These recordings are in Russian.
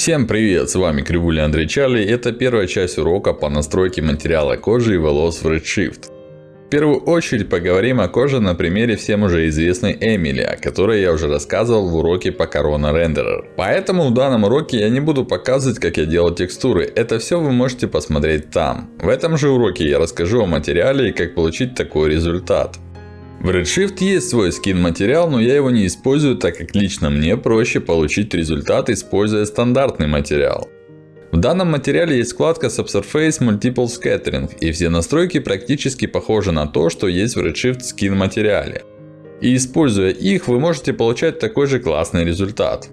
Всем привет, с вами Кривуля Андрей Чарли. Это первая часть урока по настройке материала кожи и волос в Redshift. В первую очередь поговорим о коже на примере всем уже известной Эмили, о которой я уже рассказывал в уроке по Corona Renderer. Поэтому в данном уроке я не буду показывать, как я делал текстуры. Это все вы можете посмотреть там. В этом же уроке я расскажу о материале и как получить такой результат. В Redshift есть свой скин материал, но я его не использую, так как лично мне проще получить результат, используя стандартный материал. В данном материале есть вкладка Subsurface Multiple Scattering, и все настройки практически похожи на то, что есть в Redshift скин материале. И используя их, вы можете получать такой же классный результат.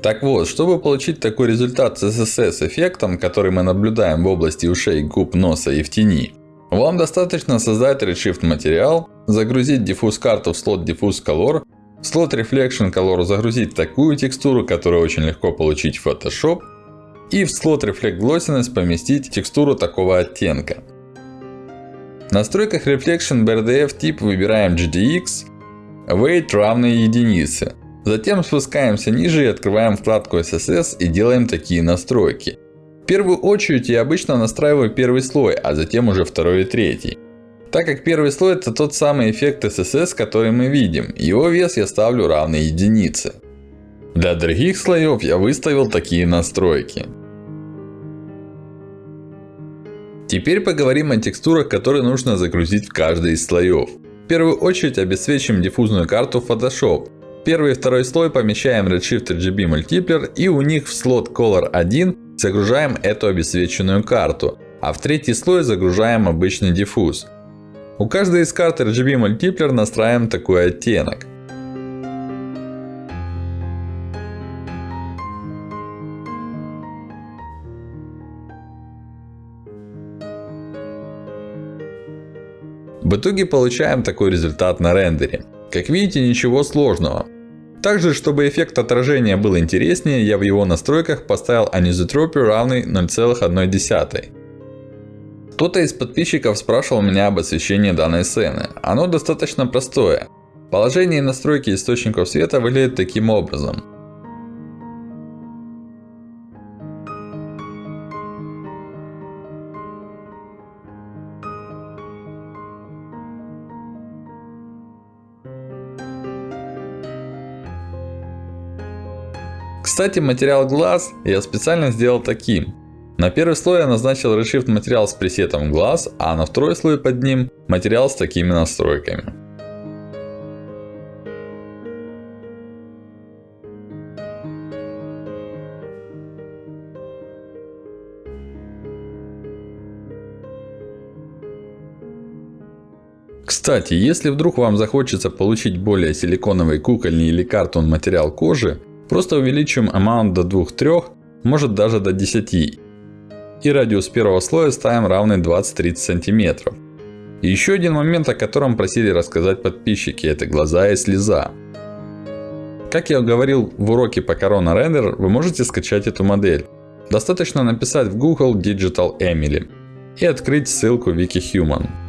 Так вот, чтобы получить такой результат с SSS эффектом, который мы наблюдаем в области ушей, губ, носа и в тени, вам достаточно создать Redshift материал, загрузить Diffuse карту в слот Diffuse Color, в слот Reflection Color загрузить такую текстуру, которую очень легко получить в Photoshop. И в слот Reflect Glossiness поместить текстуру такого оттенка. В настройках Reflection BRDF тип выбираем GDX, Weight равный единице. Затем спускаемся ниже и открываем вкладку SSS и делаем такие настройки. В первую очередь я обычно настраиваю первый слой, а затем уже второй и третий. Так как первый слой это тот самый эффект SSS, который мы видим. Его вес я ставлю равный единице. Для других слоев я выставил такие настройки. Теперь поговорим о текстурах, которые нужно загрузить в каждый из слоев. В первую очередь обесцвечим диффузную карту Photoshop. Первый и второй слой помещаем Redshift RGB Multiplier и у них в слот Color 1 Загружаем эту обесцвеченную карту. А в третий слой загружаем обычный диффуз. У каждой из карт RGB Multiplier настраиваем такой оттенок. В итоге получаем такой результат на рендере. Как видите, ничего сложного. Также, чтобы эффект отражения был интереснее, я в его настройках поставил анизотропию равный 0,1. Кто-то из подписчиков спрашивал меня об освещении данной сцены. Оно достаточно простое. Положение и настройки источников света выглядят таким образом. Кстати, материал глаз я специально сделал таким. На первый слой я назначил Redshift материал с пресетом глаз, а на второй слой под ним материал с такими настройками. Кстати, если вдруг вам захочется получить более силиконовый кукольный или картон материал кожи, Просто увеличим amount до 2-3, может даже до 10. И радиус первого слоя ставим равный 20-30 см. И еще один момент, о котором просили рассказать подписчики, это глаза и слеза. Как я говорил в уроке по Corona Render, вы можете скачать эту модель. Достаточно написать в Google Digital Emily и открыть ссылку WikiHuman.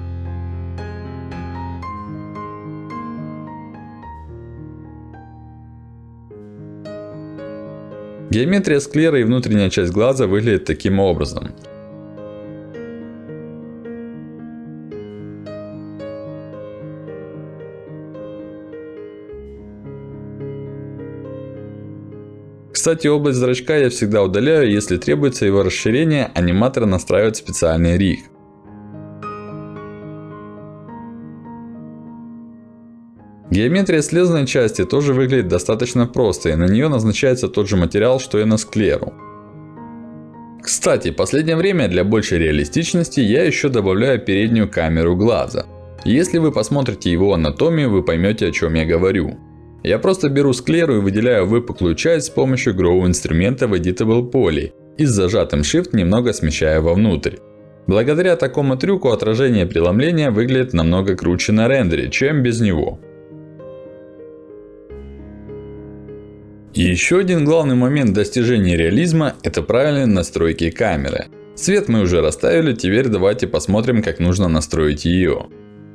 Геометрия склеры и внутренняя часть глаза выглядят таким образом. Кстати, область зрачка я всегда удаляю, если требуется его расширение, аниматор настраивает специальный риг. Геометрия слезной части тоже выглядит достаточно просто, и на нее назначается тот же материал, что и на склеру. Кстати, последнее время для большей реалистичности я еще добавляю переднюю камеру глаза. Если вы посмотрите его анатомию, вы поймете о чем я говорю. Я просто беру склеру и выделяю выпуклую часть с помощью Grow инструмента в Editable Poly. И с зажатым Shift немного смещаю вовнутрь. Благодаря такому трюку отражение преломления выглядит намного круче на рендере, чем без него. Еще один главный момент достижения реализма – это правильные настройки камеры. Свет мы уже расставили, теперь давайте посмотрим, как нужно настроить ее.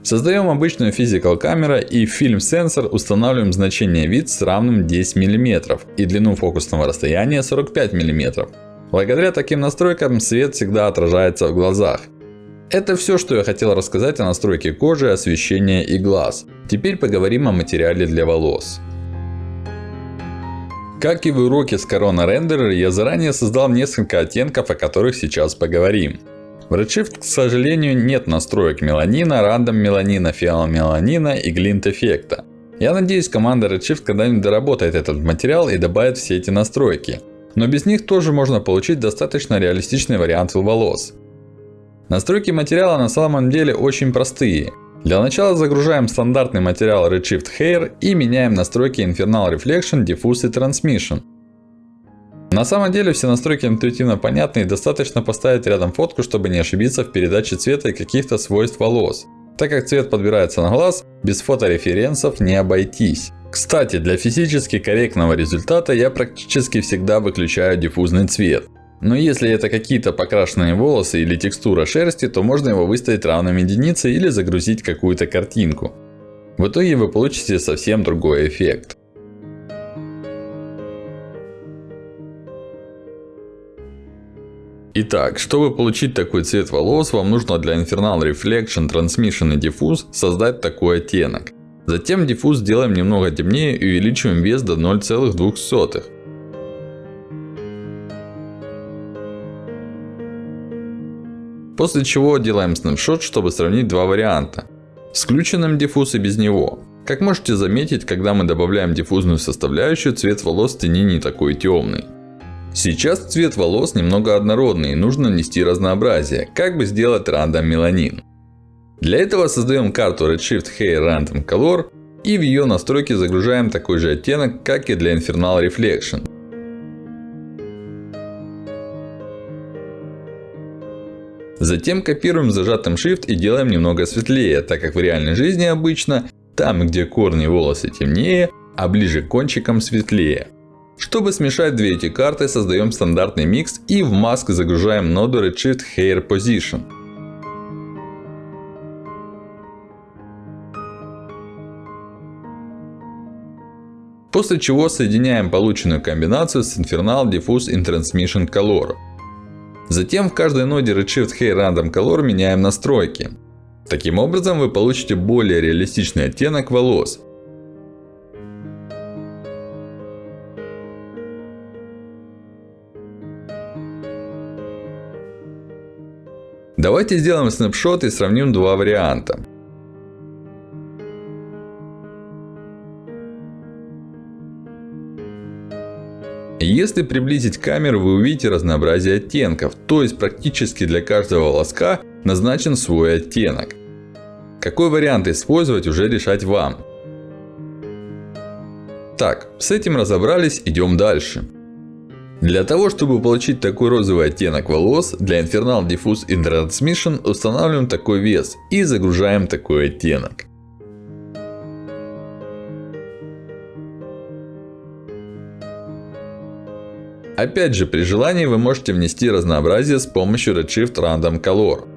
Создаем обычную Physical камеру и в Film Sensor устанавливаем значение вид с равным 10 мм и длину фокусного расстояния 45 мм. Благодаря таким настройкам свет всегда отражается в глазах. Это все, что я хотел рассказать о настройке кожи, освещения и глаз. Теперь поговорим о материале для волос. Как и в уроке с Corona Renderer, я заранее создал несколько оттенков, о которых сейчас поговорим. В Redshift, к сожалению, нет настроек меланина, рандом меланина, фиал меланина и глинт эффекта. Я надеюсь, команда Redshift когда-нибудь доработает этот материал и добавит все эти настройки. Но без них тоже можно получить достаточно реалистичный вариант волос. Настройки материала на самом деле очень простые. Для начала загружаем стандартный материал Redshift Hair и меняем настройки Infernal Reflection, Diffuse и Transmission. На самом деле все настройки интуитивно понятны и достаточно поставить рядом фотку, чтобы не ошибиться в передаче цвета и каких-то свойств волос. Так как цвет подбирается на глаз, без фотореференсов не обойтись. Кстати, для физически корректного результата я практически всегда выключаю диффузный цвет. Но если это какие-то покрашенные волосы или текстура шерсти, то можно его выставить равным единице или загрузить какую-то картинку. В итоге вы получите совсем другой эффект. Итак, чтобы получить такой цвет волос, вам нужно для Infernal Reflection, Transmission и Diffuse создать такой оттенок. Затем диффуз сделаем немного темнее и увеличиваем вес до 0,02. После чего делаем снапшот, чтобы сравнить два варианта. С включенным диффуз и без него. Как можете заметить, когда мы добавляем диффузную составляющую, цвет волос в тени не такой темный. Сейчас цвет волос немного однородный и нужно нести разнообразие. Как бы сделать рандом меланин? Для этого создаем карту Redshift Hair Random Color и в ее настройки загружаем такой же оттенок, как и для Infernal Reflection. Затем копируем зажатым Shift и делаем немного светлее, так как в реальной жизни обычно там, где корни волосы темнее, а ближе к кончикам светлее. Чтобы смешать две эти карты, создаем стандартный микс и в маск загружаем ноду Redshift Hair Position. После чего соединяем полученную комбинацию с Infernal Diffuse in Transmission Color. Затем в каждой ноде Redshift Hair Random Color меняем настройки. Таким образом вы получите более реалистичный оттенок волос. Давайте сделаем снапшот и сравним два варианта. Если приблизить камеру, вы увидите разнообразие оттенков. То есть, практически для каждого волоска назначен свой оттенок. Какой вариант использовать, уже решать вам. Так, с этим разобрались, идем дальше. Для того, чтобы получить такой розовый оттенок волос, для Infernal Diffuse Transmission устанавливаем такой вес и загружаем такой оттенок. Опять же, при желании вы можете внести разнообразие с помощью Redshift Random Color.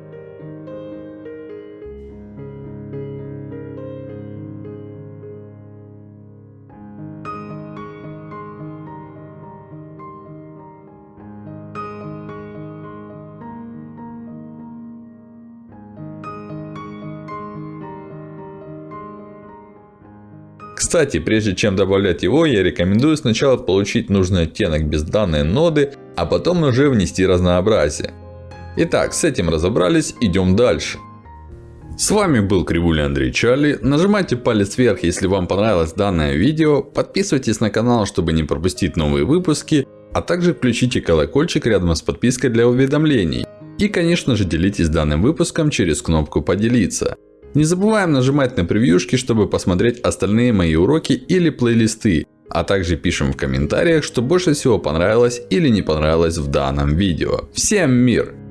Кстати, прежде чем добавлять его, я рекомендую сначала получить нужный оттенок без данной ноды, а потом уже внести разнообразие. Итак, с этим разобрались, идем дальше. С вами был Кривуля Андрей Чарли. Нажимайте палец вверх, если вам понравилось данное видео. Подписывайтесь на канал, чтобы не пропустить новые выпуски. А также включите колокольчик рядом с подпиской для уведомлений. И конечно же делитесь данным выпуском через кнопку поделиться. Не забываем нажимать на превьюшки, чтобы посмотреть остальные мои уроки или плейлисты. А также пишем в комментариях, что больше всего понравилось или не понравилось в данном видео. Всем мир!